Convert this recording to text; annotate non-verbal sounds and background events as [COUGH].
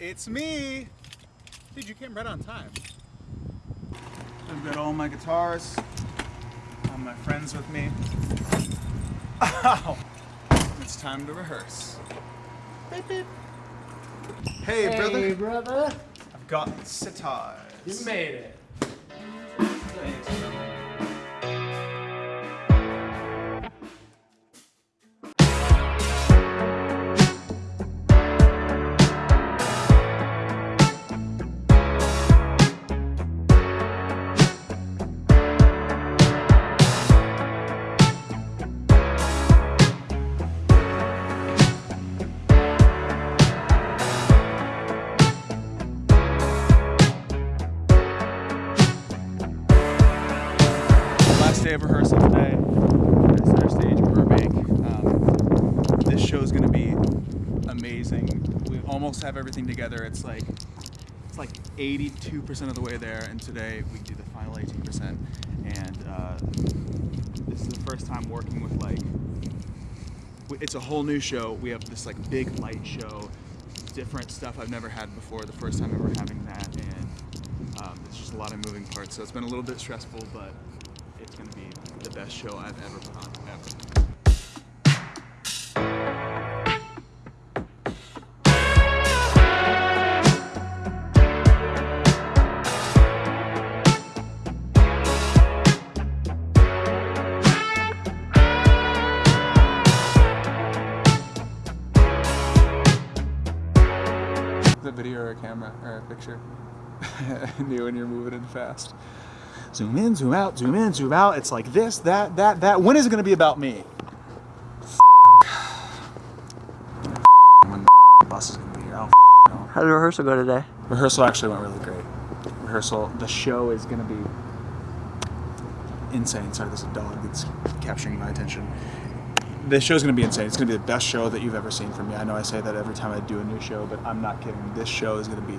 It's me! Dude, you came right on time. I've got all my guitars, all my friends with me. Ow! It's time to rehearse. Beep, beep. Hey, brother. Hey, brother. I've got sitars. You made it. Day of rehearsal today Stage Burbank. Um, this show is going to be amazing. We almost have everything together. It's like it's like 82% of the way there, and today we do the final 18%. And uh, this is the first time working with like it's a whole new show. We have this like big light show, different stuff I've never had before. The first time ever having that, and um, it's just a lot of moving parts. So it's been a little bit stressful, but going to be the best show I've ever put on ever. The video or a camera or a picture. [LAUGHS] new when you're moving in fast. Zoom in, zoom out, zoom in, zoom out. It's like this, that, that, that. When is it going to be about me? when the bus is to be here. I don't. How did rehearsal go today? Rehearsal actually went really great. Rehearsal, the show is going to be insane. Sorry, there's a dog that's capturing my attention. The show's going to be insane. It's going to be the best show that you've ever seen from me. I know I say that every time I do a new show, but I'm not kidding. This show is going to be